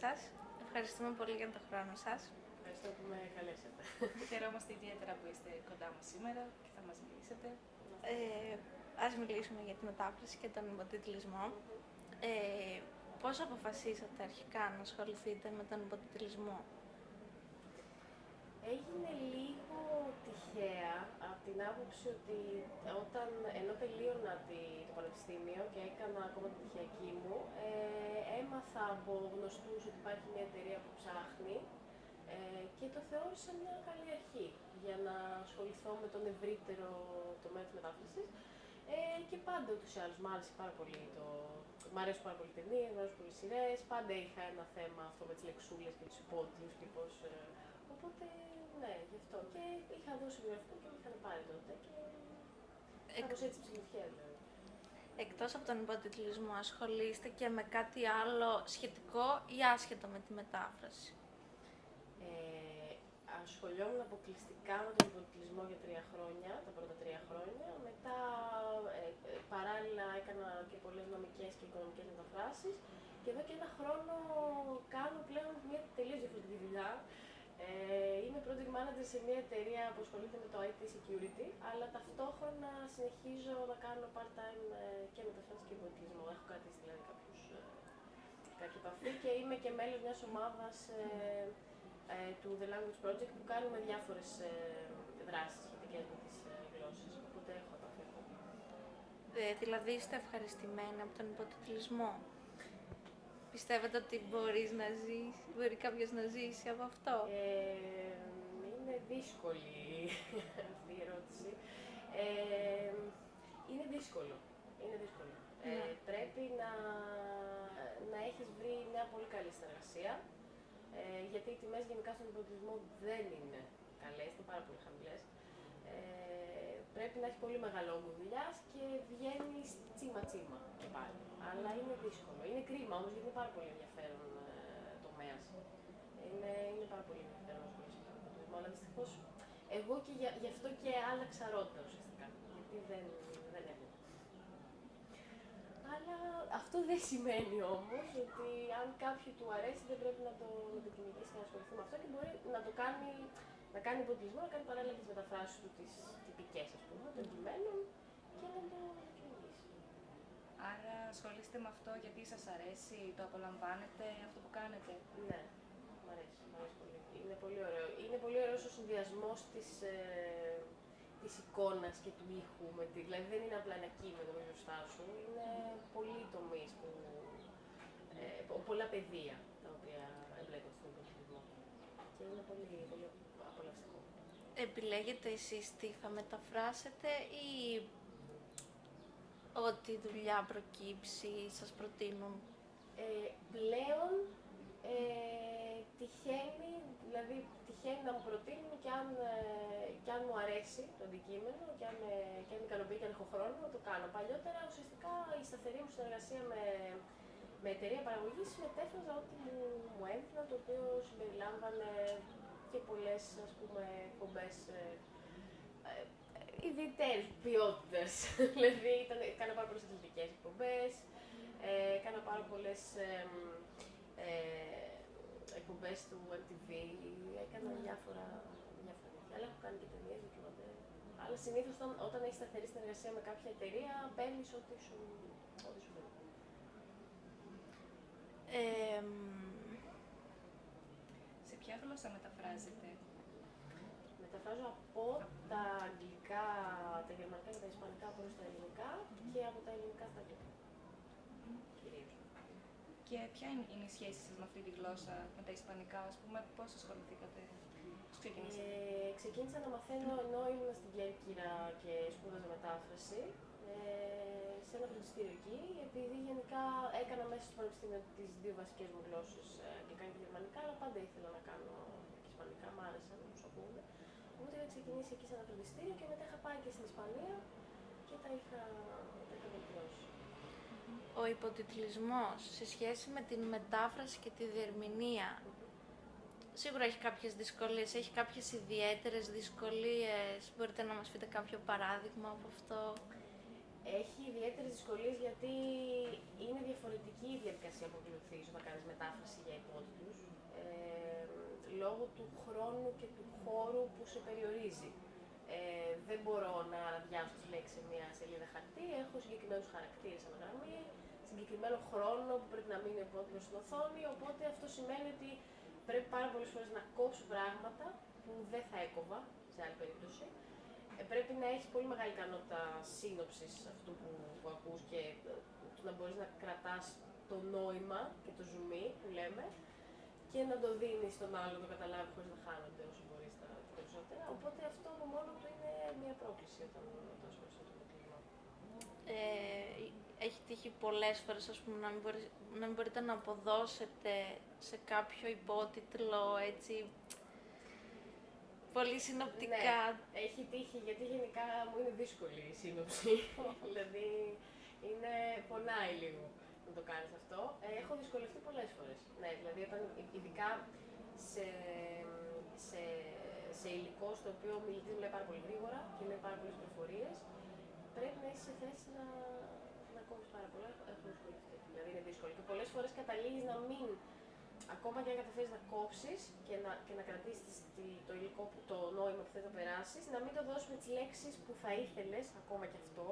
σας. Ευχαριστούμε πολύ για τον χρόνο σας. Ευχαριστώ που με καλέσατε. Χαιρόμαστε ιδιαίτερα που είστε κοντά μας σήμερα και θα μας μιλήσετε. Ε, ας μιλήσουμε για τη μετάφραση και τον υποτιτλισμό. Ε, πώς αποφασίσατε αρχικά να ασχοληθείτε με τον υποτιτλισμό; Έγινε λίγο τυχαία από την άποψη ότι όταν, ενώ τελείωνα τη, το πανεπιστήμιο και έκανα ακόμα την πτυχιακή μου, ε, έμαθα από γνωστούς ότι υπάρχει μια εταιρεία που ψάχνει ε, και το θεώρησα μια καλή αρχή για να ασχοληθώ με τον ευρύτερο τομέα της μετάφρασης. Ε, και πάντα ούτως ή άλλως μ' άρεσε πάρα πολύ το... Μ' αρέσουν πάρα πολύ ταινίες, μ' αρέσουν πολύ σειρές. Πάντα είχα ένα θέμα αυτό με τις λεξούλες και τους υπότιτλους και πώς... Ε, οπότε, ναι, γι' αυτό. Και είχα δώσει βιογραφικό και με είχαν πάρει τότε και... Εκ- Κάπως έτσι ψηλοφιά δηλαδή. Εκτός από τον υποτιτλισμό, ασχολείστε και με κάτι άλλο σχετικό ή άσχετο με τη μετάφραση; Ε, ασχολιόμουν αποκλειστικά με τον υποτιτλισμό για τρία χρόνια, τα πρώτα τρία χρόνια. Μετά ε, ε, παράλληλα έκανα και πολλές νομικές και οικονομικές μεταφράσεις. Και εδώ και ένα χρόνο κάνω πλέον μια τελείως διαφορετική δουλειά. Ε, είμαι project manager σε μια εταιρεία που ασχολείται με το IT security, αλλά ταυτόχρονα συνεχίζω να κάνω part-time ε, και μεταφράσεις και υποτιτλισμό. Έχω κρατήσει δηλαδή κάποιους, ε, κάποια επαφή και είμαι και μέλος μιας ομάδας ε, ε, του The Language Project που κάνουμε διάφορες ε, δράσεις σχετικές με τις ε, γλώσσες, οπότε έχω επαφή εδώ. Ε, δηλαδή είστε ευχαριστημένοι από τον υποτιτλισμό; Πιστεύετε ότι μπορείς να ζήσει, μπορεί κάποιος να ζήσει από αυτό; Ε, είναι δύσκολη αυτή η ερώτηση. Ε, είναι δύσκολο. Είναι δύσκολο. Ε, Ναι. πρέπει να, να έχεις βρει μια πολύ καλή συνεργασία, ε, γιατί οι τιμές γενικά στον υποτιτλισμό δεν είναι καλές, είναι πάρα πολύ χαμηλές. Ε, πρέπει να έχει πολύ μεγάλο όγκο δουλειά και βγαίνει τσίμα τσίμα και πάλι. Αλλά είναι δύσκολο. Είναι κρίμα όμως γιατί είναι πάρα πολύ ενδιαφέρον ε, τομέας. Είναι, είναι πάρα πολύ ενδιαφέρον να ασχολείσαι με τον υποτιτλισμό. Αλλά δυστυχώς εγώ και για, γι' αυτό και άλλαξα ρότα ουσιαστικά. Γιατί δεν, δεν έχω. Αλλά αυτό δεν σημαίνει όμως ότι αν κάποιου του αρέσει δεν πρέπει να το, να το κυνηγήσει και να ασχοληθεί με αυτό και μπορεί να το κάνει, να κάνει υποτιτλισμό, να κάνει παράλληλα τις μεταφράσεις του, τις τυπικές ας πούμε, των κειμένων και να το, να το κυνηγήσει. Άρα ασχολείστε με αυτό γιατί σας αρέσει, το απολαμβάνετε αυτό που κάνετε. Ναι, μ' αρέσει, μ' αρέσει πολύ. Είναι πολύ ωραίο. Είναι πολύ ωραίος ο συνδυασμός της, ε, της εικόνας και του ήχου. Με τη, δηλαδή δεν είναι απλά ένα κείμενο με μπροστά σου, είναι πολλοί τομείς που, ε, πο- πολλά πεδία τα οποία εμπλέκονται στον υπολογισμό. Και είναι πολύ, πολύ απολαυστικό. Επιλέγετε εσείς τι θα μεταφράσετε ή ό,τι δουλειά προκύψει σας προτείνουν; Ε, πλέον ε, τυχαίνει, δηλαδή τυχαίνει να μου προτείνουν και αν, ε, και αν μου αρέσει το αντικείμενο και αν, με, και αν με ικανοποιεί και αν έχω χρόνο να το κάνω. Παλιότερα ουσιαστικά η σταθερή μου συνεργασία με, με εταιρεία παραγωγής μετέφραζα ό,τι μου, μου έμφυνα, το οποίο συμπεριλάμβανε και πολλές ας πούμε εκπομπές ε, ε, ιδιαίτερης ποιότητας. δηλαδή ήταν, έκανα πάρα πολλές αθλητικές εκπομπές, ε, έκανα πάρα πολλές ε, ε, εκπομπές του MTV, έκανα διάφορα, διάφορα τέτοια. Αλλά έχω κάνει και ταινίες, ντοκιμαντέρ. Αλλά συνήθως όταν, όταν έχεις σταθερή συνεργασία με κάποια εταιρεία, παίρνεις ό,τι σου, ό,τι σου δίνει. Ε, Σε ποια γλώσσα μεταφράζετε. Μεταφράζω από τα αγγλικά, τα γερμανικά και τα ισπανικά προς τα ελληνικά και από τα ελληνικά στα αγγλικά. Κυρίως. Και ποια είναι, είναι η σχέση σας με αυτή τη γλώσσα, με τα ισπανικά, ας πούμε, πώς ασχοληθήκατε, πώς ξεκινήσατε; Ε, ξεκίνησα να μαθαίνω ενώ ήμουν στην Κέρκυρα και σπούδαζα μετάφραση ε, σε ένα φροντιστήριο εκεί, επειδή γενικά έκανα μέσα στο πανεπιστήμιο τις δύο βασικές μου γλώσσες, ε, αγγλικά και γερμανικά, αλλά πάντα ήθελα να κάνω και ισπανικά, μ' άρεσαν να τους ακούγονται. Οπότε είχα ξεκινήσει εκεί σε ένα φροντιστήριο και μετά είχα πάει και στην Ισπανία και τα είχα, τα είχα βελτιώσει. ο υποτιτλισμός σε σχέση με την μετάφραση και τη διερμηνία σίγουρα έχει κάποιες δυσκολίες, έχει κάποιες ιδιαίτερες δυσκολίες. Μπορείτε να μας πείτε κάποιο παράδειγμα από αυτό; Έχει ιδιαίτερες δυσκολίες γιατί είναι διαφορετική η διαδικασία που ακολουθείς όταν κάνεις μετάφραση για υπότιτλο λόγω του χρόνου και του χώρου που σε περιορίζει. Ε, δεν μπορώ να διάσω τις λέξεις σε μια σελίδα χαρτί, έχω συγκεκριμένους χαρακτήρες από γραμμή, συγκεκριμένο χρόνο που πρέπει να μείνει ο στην οθόνη, οπότε αυτό σημαίνει ότι πρέπει πάρα πολλές φορές να κόψω πράγματα που δεν θα έκοβα σε άλλη περίπτωση. Ε, πρέπει να έχεις πολύ μεγάλη ικανότητα σύνοψης αυτού που, που ακούς και ε, να μπορείς να κρατάς το νόημα και το ζουμί που λέμε και να το δίνεις στον άλλο να το καταλάβει χωρίς να χάνονται όσο μπορείς τα περισσότερα. Οπότε αυτό από μόνο του είναι μια πρόκληση όταν, όταν ασχολείσαι με το κλίμα. Ε, έχει τύχει πολλές φορές ας πούμε, να, μην να μην μπορείτε να αποδώσετε σε κάποιο υπότιτλο έτσι πολύ συνοπτικά. Ναι, έχει τύχει γιατί γενικά μου είναι δύσκολη η σύνοψη. δηλαδή είναι, πονάει λίγο να το κάνεις αυτό. Ε, έχω δυσκολευτεί πολλές φορές. Ναι, δηλαδή όταν, ειδικά σε, σε, σε υλικό στο οποίο ο μιλητής μιλάει πάρα πολύ γρήγορα και λέει πάρα πολλές πληροφορίες, πρέπει να είσαι σε θέση να, να κόβεις πάρα πολλά. Έχω δυσκολευτεί. Δηλαδή είναι δύσκολο. Και πολλές φορές καταλήγεις να μην ακόμα και αν καταφέρεις να κόψεις και να, και να κρατήσεις το υλικό, το νόημα που θες να περάσεις, να μην το δώσει με τις λέξεις που θα ήθελες, ακόμα και αυτό,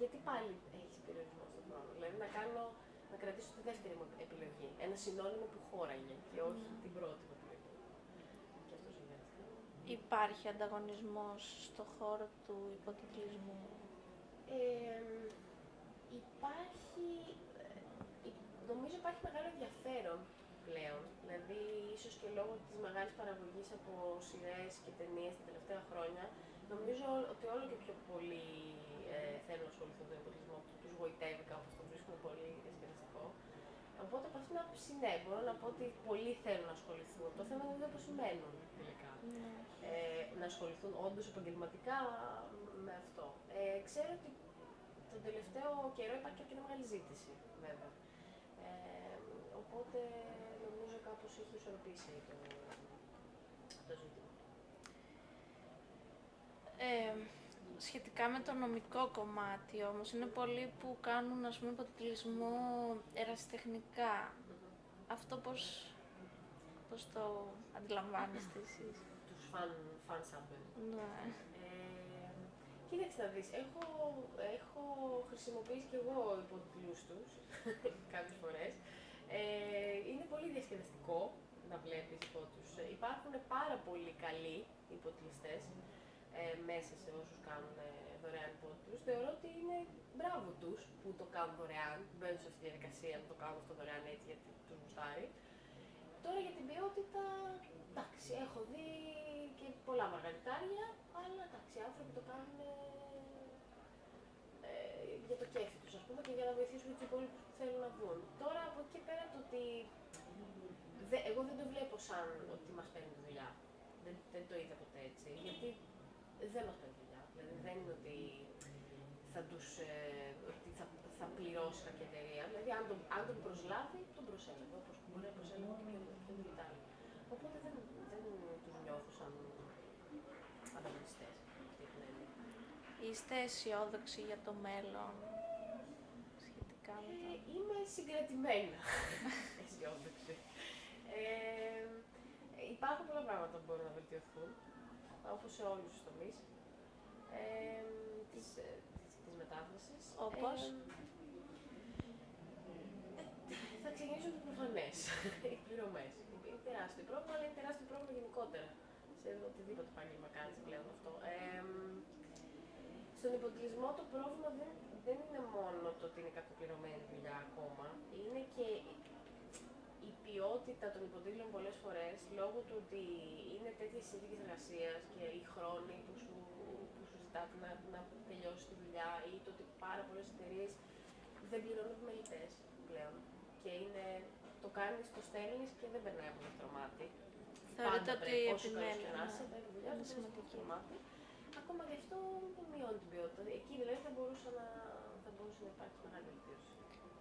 γιατί πάλι έχεις περιορισμό στον χρόνο. Δηλαδή να, κάνω, να κρατήσω τη δεύτερη μου επιλογή. Ένα συνώνυμο που χώραγε και όχι mm. την πρώτη μου επιλογή. Και αυτό συμβαίνει. Υπάρχει ανταγωνισμός στο χώρο του υποτιτλισμού. Ε, υπάρχει, ε, νομίζω υπάρχει μεγάλο ενδιαφέρον πλέον. Δηλαδή, ίσως και λόγω της μεγάλης παραγωγής από σειρές και ταινίες τα τελευταία χρόνια, νομίζω ότι όλο και πιο πολλοί ε, θέλουν να ασχοληθούν με τον υποτισμό, τους γοητεύει κάπως, το βρίσκουν πολύ διασκεδαστικό. Οπότε από αυτήν την άποψη, ναι, μπορώ να πω ότι πολλοί θέλουν να ασχοληθούν. Το θέμα είναι πώς σημαίνουν τελικά. Ναι. Ε, να ασχοληθούν όντως επαγγελματικά με αυτό. Ε, ξέρω ότι τον τελευταίο καιρό υπάρχει και μια μεγάλη ζήτηση, βέβαια. Ε, οπότε κάπως έχει ισορροπήσει το, το ζήτημα. Ε, σχετικά με το νομικό κομμάτι όμως, είναι πολλοί που κάνουν ας πούμε υποτιτλισμό ερασιτεχνικά. Αυτό πώς, πώς το αντιλαμβάνεστε εσείς; Τους φαν, φαν Ναι. Ε, κοίταξε να δεις, έχω, έχω χρησιμοποιήσει και εγώ υποτιτλούς τους κάποιες φορές. Ε, είναι πολύ διασκεδαστικό να βλέπεις υπότιτλους. Υπάρχουν πάρα πολύ καλοί υποτιλιστές ε, μέσα σε όσους κάνουν ε, δωρεάν υπότιτλους. Θεωρώ ότι είναι μπράβο τους που το κάνουν δωρεάν, μπαίνουν σε αυτή τη διαδικασία να το κάνουν αυτό δωρεάν έτσι γιατί τους γουστάρει. Τώρα για την ποιότητα, εντάξει, έχω δει και πολλά μαργαριτάρια, αλλά εντάξει, οι άνθρωποι το κάνουν ε, για το κέφι τους, ας πούμε, και για να βοηθήσουν τους υπόλοιπους που θέλουν να βγουν. Τώρα από εκεί πέρα το ότι δε, εγώ δεν το βλέπω σαν ότι μας παίρνει δουλειά. Δεν, δεν το είδα ποτέ έτσι, γιατί δεν μας παίρνει δουλειά. Δηλαδή δεν είναι ότι θα τους, ε, ότι θα, θα πληρώσει κάποια εταιρεία. Δηλαδή αν τον, αν τον προσλάβει, τον προσέλαβε, όπως μπορεί να προσέλαβε και πιο, πιο διgital. Οπότε δεν, δεν τους νιώθω σαν ανταγωνιστές. Είστε αισιόδοξοι για το μέλλον σχετικά με το... Ε, είμαι συγκρατημένα αισιόδοξη. Ε, υπάρχουν πολλά πράγματα που μπορούν να βελτιωθούν, όπως σε όλους τους τομείς ε, της, της, της μετάφρασης. Όπως; Ε, θα ξεκινήσω με το προφανές, οι πληρωμές. Είναι τεράστιο πρόβλημα, αλλά είναι τεράστιο πρόβλημα γενικότερα σε οτιδήποτε επάγγελμα κάνεις πλέον αυτό. Ε, στον υποτιλισμό το πρόβλημα δεν, δεν είναι μόνο το ότι είναι κακοπληρωμένη δουλειά ακόμα, είναι και η ποιότητα των υποτίτλων πολλές φορές, λόγω του ότι είναι τέτοιες συνθήκες εργασίας και οι χρόνοι που σου, που σου ζητάτε να, να τελειώσεις τη δουλειά ή το ότι πάρα πολλές εταιρείες δεν πληρώνουν επιμελητές πλέον. Και είναι, το κάνεις, το στέλνεις και δεν περνάει από το μάτι. Θεωρείτε ότι η επιμέλεια είναι σημαντική ακόμα και αυτό δεν μειώνει την ποιότητα. Εκεί δηλαδή θα μπορούσε να, θα μπορούσε να υπάρχει μεγάλη βελτίωση.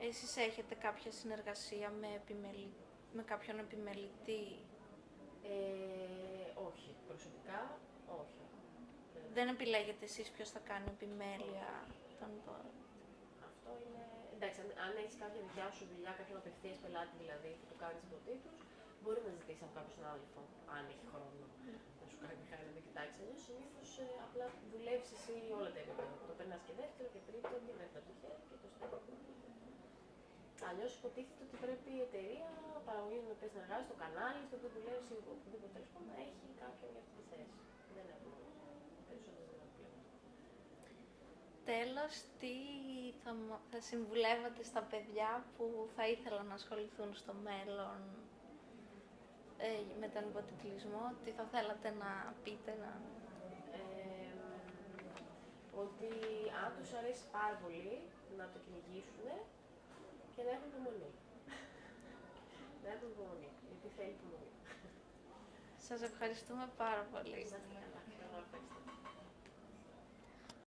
Εσείς έχετε κάποια συνεργασία με, επιμελη... με κάποιον επιμελητή; Ε, όχι. Προσωπικά, όχι. Δεν επιλέγετε εσείς ποιος θα κάνει επιμέλεια των Αυτό είναι... Εντάξει, αν, αν έχεις κάποια δικιά σου δουλειά, κάποιον απευθείας πελάτη δηλαδή που το κάνεις υποτίτλου, μπορεί να ζητήσει από κάποιον συνάδελφο, αν έχει χρόνο, να σου κάνει χάρη να το κοιτάξει. Αλλιώ συνήθως απλά δουλεύει εσύ όλα τα επίπεδα. Το περνάς και δεύτερο και τρίτο και δεύτερο το χέρι και το στέλνεις. Αλλιώς υποτίθεται ότι πρέπει η εταιρεία παραγωγή με οποία συνεργάζεται, το κανάλι, στο οποίο δουλεύεις ή οπουδήποτε τέλο πάντων, να έχει κάποιον για αυτή τη θέση. Δεν έχουμε Τέλος, τι θα, μα- θα συμβουλεύατε στα παιδιά που θα ήθελαν να ασχοληθούν στο μέλλον ε, με τον υποτιτλισμό, τι θα θέλατε να πείτε, να... Ε, ότι αν τους αρέσει πάρα πολύ να το κυνηγήσουν και να έχουν υπομονή. να έχουν υπομονή, γιατί θέλει υπομονή. Σας ευχαριστούμε πάρα πολύ. Να είστε καλά. Εγώ ευχαριστώ.